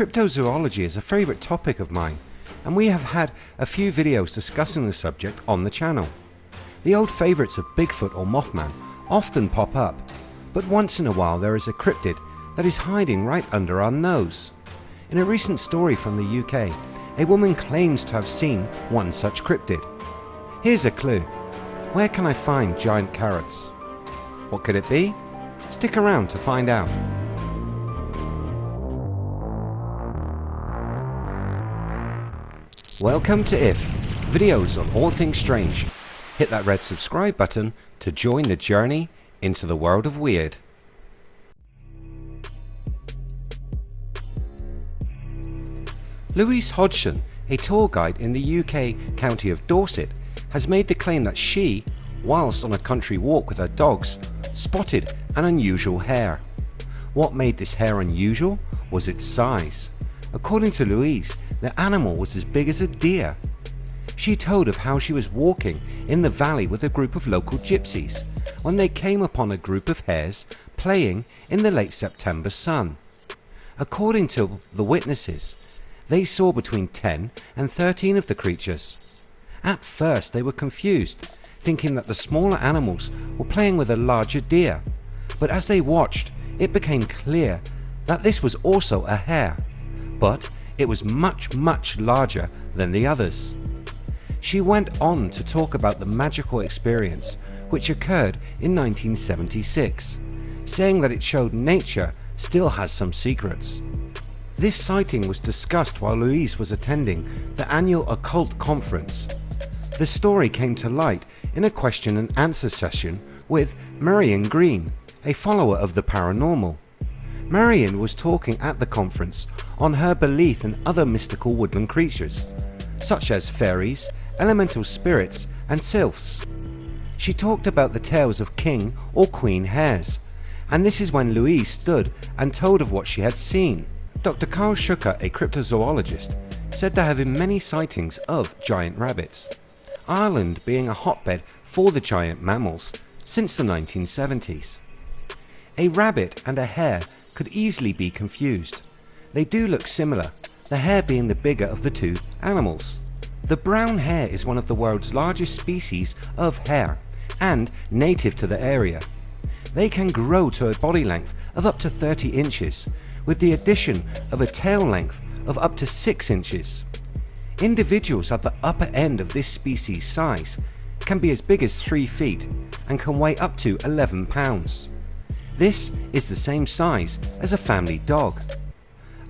Cryptozoology is a favourite topic of mine and we have had a few videos discussing the subject on the channel. The old favourites of Bigfoot or Mothman often pop up but once in a while there is a cryptid that is hiding right under our nose. In a recent story from the UK a woman claims to have seen one such cryptid. Here's a clue. Where can I find giant carrots? What could it be? Stick around to find out. Welcome to IF, videos on all things strange. Hit that red subscribe button to join the journey into the world of weird. Louise Hodgson, a tour guide in the UK county of Dorset, has made the claim that she, whilst on a country walk with her dogs, spotted an unusual hare. What made this hare unusual was its size. According to Louise, the animal was as big as a deer. She told of how she was walking in the valley with a group of local gypsies when they came upon a group of hares playing in the late September sun. According to the witnesses, they saw between 10 and 13 of the creatures. At first they were confused, thinking that the smaller animals were playing with a larger deer, but as they watched it became clear that this was also a hare, but it was much much larger than the others. She went on to talk about the magical experience which occurred in 1976, saying that it showed nature still has some secrets. This sighting was discussed while Louise was attending the annual occult conference. The story came to light in a question and answer session with Marion Green, a follower of the paranormal. Marion was talking at the conference on her belief in other mystical woodland creatures such as fairies, elemental spirits and sylphs. She talked about the tales of king or queen hares and this is when Louise stood and told of what she had seen. Dr Karl Shuker, a cryptozoologist, said there have been many sightings of giant rabbits. Ireland being a hotbed for the giant mammals since the 1970s. A rabbit and a hare could easily be confused. They do look similar, the hare being the bigger of the two animals. The brown hare is one of the world's largest species of hare and native to the area. They can grow to a body length of up to 30 inches with the addition of a tail length of up to 6 inches. Individuals at the upper end of this species size can be as big as 3 feet and can weigh up to 11 pounds. This is the same size as a family dog.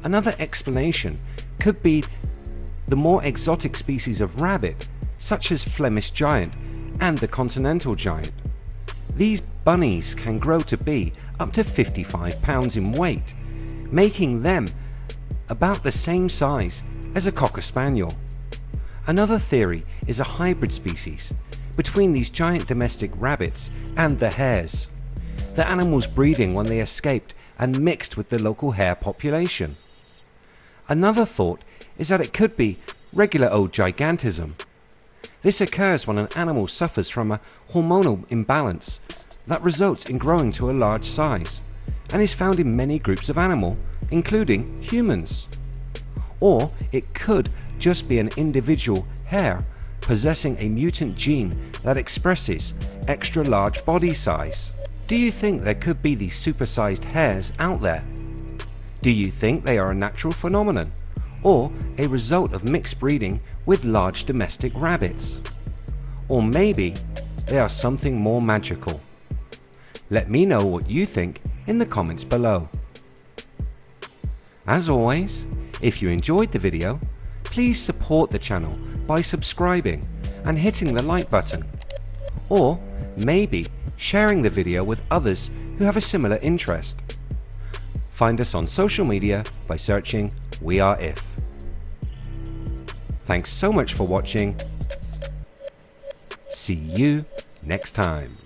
Another explanation could be the more exotic species of rabbit such as Flemish giant and the continental giant. These bunnies can grow to be up to 55 pounds in weight making them about the same size as a Cocker Spaniel. Another theory is a hybrid species between these giant domestic rabbits and the hares the animals breeding when they escaped and mixed with the local hare population. Another thought is that it could be regular old gigantism. This occurs when an animal suffers from a hormonal imbalance that results in growing to a large size and is found in many groups of animal including humans. Or it could just be an individual hare possessing a mutant gene that expresses extra large body size. Do you think there could be these supersized hares out there? Do you think they are a natural phenomenon or a result of mixed breeding with large domestic rabbits? Or maybe they are something more magical? Let me know what you think in the comments below. As always, if you enjoyed the video, please support the channel by subscribing and hitting the like button. Or maybe sharing the video with others who have a similar interest. Find us on social media by searching We Are If. Thanks so much for watching. See you next time.